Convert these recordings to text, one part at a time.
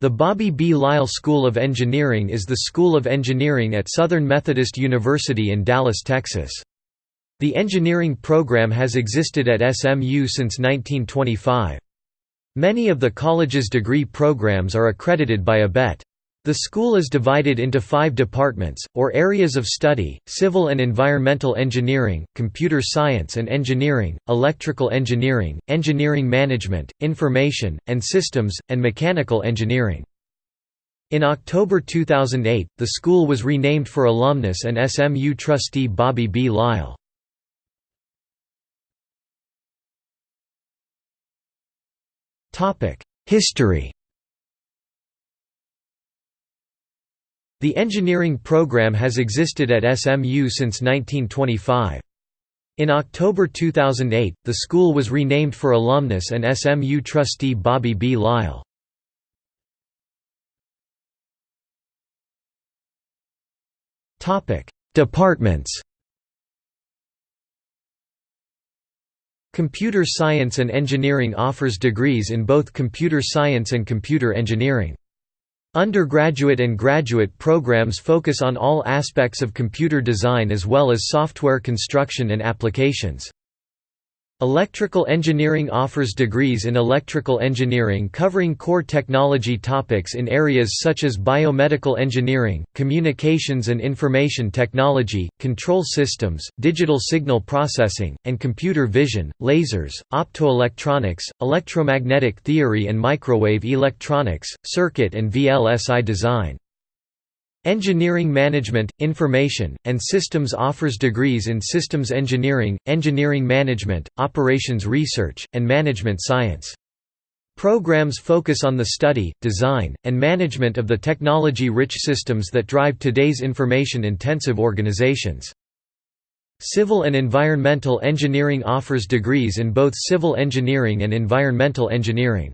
The Bobby B. Lyle School of Engineering is the school of engineering at Southern Methodist University in Dallas, Texas. The engineering program has existed at SMU since 1925. Many of the college's degree programs are accredited by ABET. The school is divided into five departments, or areas of study, civil and environmental engineering, computer science and engineering, electrical engineering, engineering management, information, and systems, and mechanical engineering. In October 2008, the school was renamed for alumnus and SMU trustee Bobby B. Lyle. History The engineering program has existed at SMU since 1925. In October 2008, the school was renamed for alumnus and SMU trustee Bobby B. Lyle. Departments Computer Science and Engineering offers degrees in both computer science and computer engineering. Undergraduate and graduate programs focus on all aspects of computer design as well as software construction and applications. Electrical engineering offers degrees in electrical engineering covering core technology topics in areas such as biomedical engineering, communications and information technology, control systems, digital signal processing, and computer vision, lasers, optoelectronics, electromagnetic theory and microwave electronics, circuit and VLSI design. Engineering Management, Information, and Systems offers degrees in Systems Engineering, Engineering Management, Operations Research, and Management Science. Programs focus on the study, design, and management of the technology-rich systems that drive today's information-intensive organizations. Civil and Environmental Engineering offers degrees in both civil engineering and environmental engineering.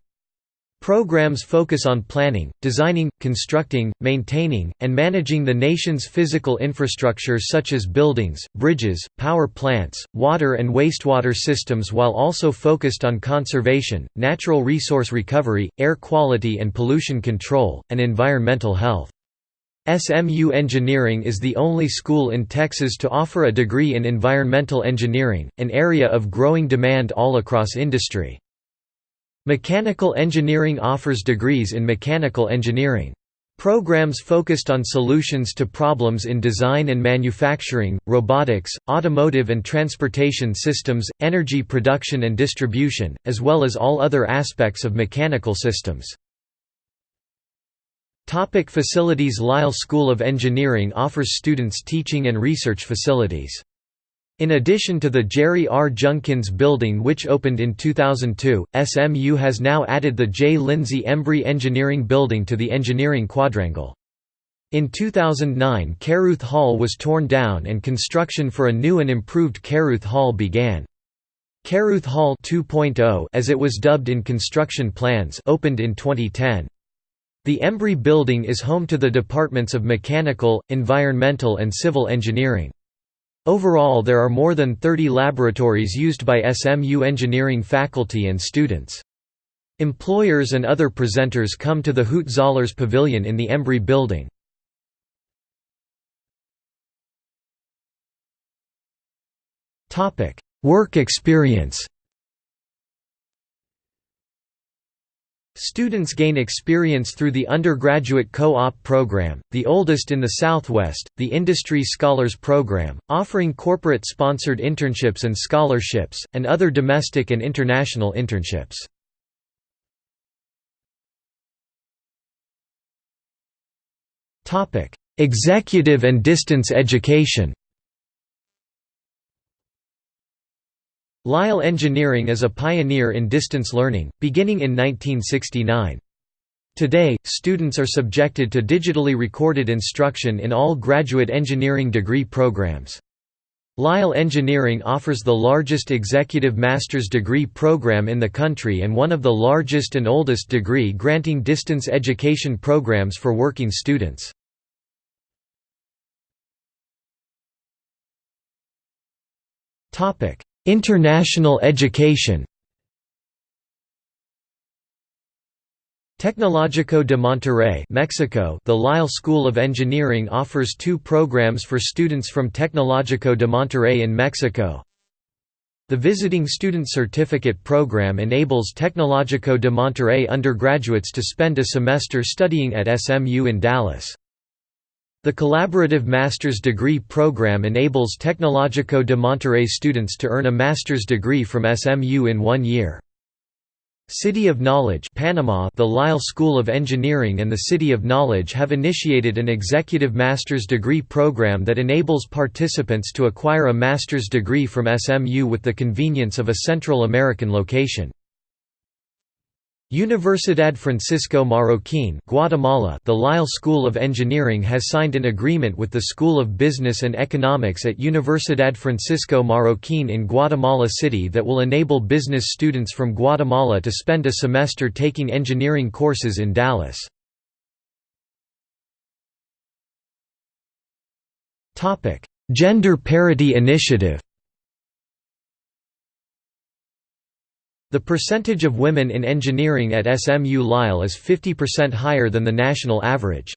Programs focus on planning, designing, constructing, maintaining, and managing the nation's physical infrastructure such as buildings, bridges, power plants, water and wastewater systems while also focused on conservation, natural resource recovery, air quality and pollution control, and environmental health. SMU Engineering is the only school in Texas to offer a degree in environmental engineering, an area of growing demand all across industry. Mechanical engineering offers degrees in mechanical engineering. Programs focused on solutions to problems in design and manufacturing, robotics, automotive and transportation systems, energy production and distribution, as well as all other aspects of mechanical systems. Topic facilities Lyle School of Engineering offers students teaching and research facilities. In addition to the Jerry R. Junkins Building which opened in 2002, SMU has now added the J. Lindsay Embry Engineering Building to the engineering quadrangle. In 2009 Caruth Hall was torn down and construction for a new and improved Caruth Hall began. Caruth Hall 2.0 as it was dubbed in construction plans opened in 2010. The Embry Building is home to the departments of Mechanical, Environmental and Civil Engineering. Overall there are more than 30 laboratories used by SMU engineering faculty and students. Employers and other presenters come to the Hoot Zollers Pavilion in the Embry Building. Work experience Students gain experience through the undergraduate co-op program, the oldest in the Southwest, the Industry Scholars Program, offering corporate-sponsored internships and scholarships, and other domestic and international internships. Executive and distance education Lyle Engineering is a pioneer in distance learning, beginning in 1969. Today, students are subjected to digitally recorded instruction in all graduate engineering degree programs. Lyle Engineering offers the largest executive master's degree program in the country and one of the largest and oldest degree-granting distance education programs for working students. International education Tecnológico de Monterrey Mexico The Lyle School of Engineering offers two programs for students from Tecnológico de Monterrey in Mexico. The Visiting Student Certificate program enables Tecnológico de Monterrey undergraduates to spend a semester studying at SMU in Dallas. The Collaborative Master's Degree program enables Tecnológico de Monterrey students to earn a master's degree from SMU in one year. City of Knowledge Panama The Lyle School of Engineering and the City of Knowledge have initiated an executive master's degree program that enables participants to acquire a master's degree from SMU with the convenience of a Central American location. Universidad Francisco Marroquín Guatemala The Lyle School of Engineering has signed an agreement with the School of Business and Economics at Universidad Francisco Marroquín in Guatemala City that will enable business students from Guatemala to spend a semester taking engineering courses in Dallas. Gender Parity Initiative The percentage of women in engineering at SMU Lyle is 50% higher than the national average.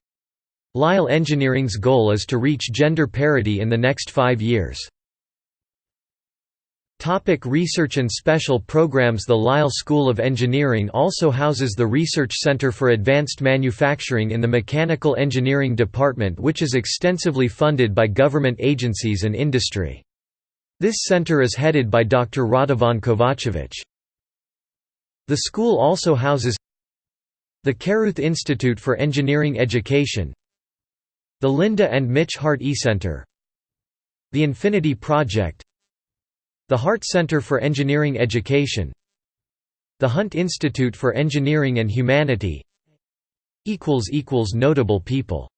Lyle Engineering's goal is to reach gender parity in the next five years. Topic research and special programs The Lyle School of Engineering also houses the Research Center for Advanced Manufacturing in the Mechanical Engineering Department which is extensively funded by government agencies and industry. This center is headed by Dr. Radovan Kovacevic. The school also houses the Caruth Institute for Engineering Education the Linda and Mitch Hart E-Center the Infinity Project the Hart Center for Engineering Education the Hunt Institute for Engineering and Humanity Notable people